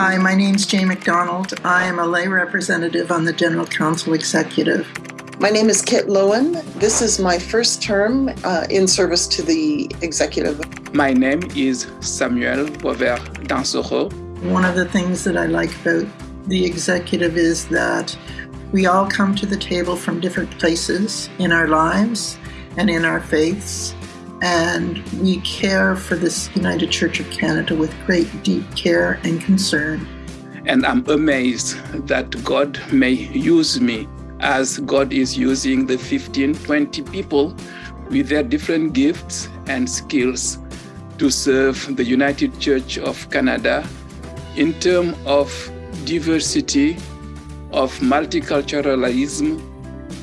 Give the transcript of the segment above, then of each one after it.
Hi, my name's Jay McDonald. I am a lay representative on the General Council Executive. My name is Kit Lowen. This is my first term uh, in service to the executive. My name is Samuel Bover Dansoro. One of the things that I like about the executive is that we all come to the table from different places in our lives and in our faiths, and we care for this United Church of Canada with great deep care and concern. And I'm amazed that God may use me as God is using the 15, 20 people with their different gifts and skills to serve the United Church of Canada in terms of diversity, of multiculturalism,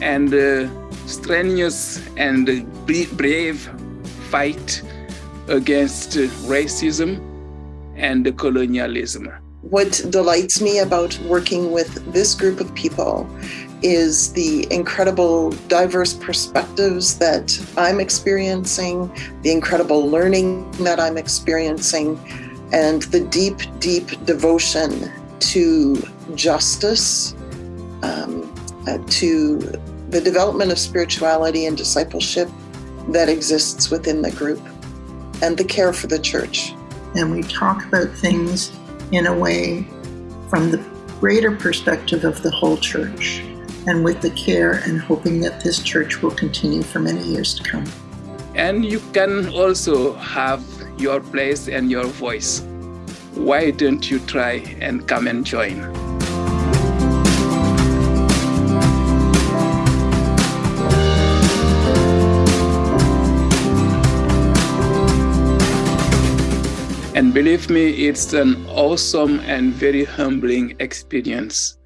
and uh, strenuous and brave fight against racism and colonialism. What delights me about working with this group of people is the incredible diverse perspectives that I'm experiencing, the incredible learning that I'm experiencing, and the deep, deep devotion to justice, um, uh, to the development of spirituality and discipleship that exists within the group, and the care for the church. And we talk about things in a way from the greater perspective of the whole church and with the care and hoping that this church will continue for many years to come. And you can also have your place and your voice. Why don't you try and come and join? And believe me, it's an awesome and very humbling experience